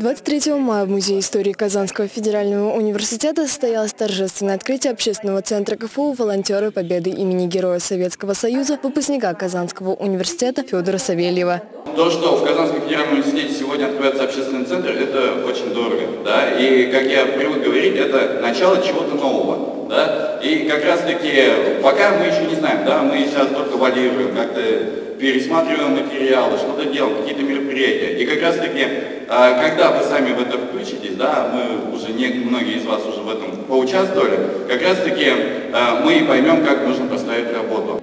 23 мая в Музее истории Казанского федерального университета состоялось торжественное открытие общественного центра КФУ «Волонтеры Победы» имени Героя Советского Союза, выпускника Казанского университета Федора Савельева. То, что в Казанском федеральном университете сегодня открывается общественный центр, это очень дорого. Да? И, как я привык говорить, это начало чего-то нового. Да? И как раз таки, пока мы еще не знаем, да, валируем, как-то пересматриваем материалы, что-то делаем, какие-то мероприятия. И как раз таки, а, когда вы сами в это включитесь, да, мы уже, не, многие из вас уже в этом поучаствовали, как раз таки а, мы поймем, как нужно поставить.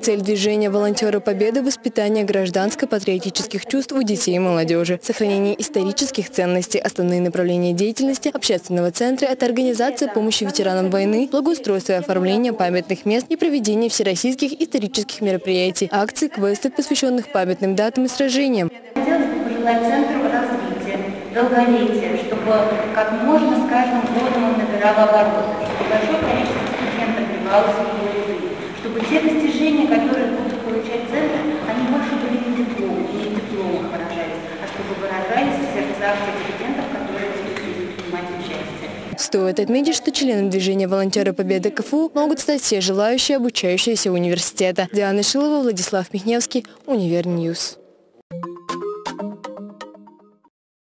Цель движения «Волонтеры Победы» – воспитание гражданско-патриотических чувств у детей и молодежи, сохранение исторических ценностей, основные направления деятельности общественного центра – это организация помощи ветеранам войны, благоустройство и оформление памятных мест и проведение всероссийских исторических мероприятий, акций, квестов, посвященных памятным датам и сражениям. Хотелось чтобы как можно с каждым годом он набирал обороты, чтобы большое количество студентов вливалось в его чтобы те которые будут получать центр, они больше были не диплом, не дипломах выражались, а чтобы выражались в сердцах тех которые будут принимать участие. Стоит отметить, что члены движения «Волонтеры Победы КФУ» могут стать все желающие, обучающиеся университета. Диана Шилова, Владислав Михневский, Универньюз.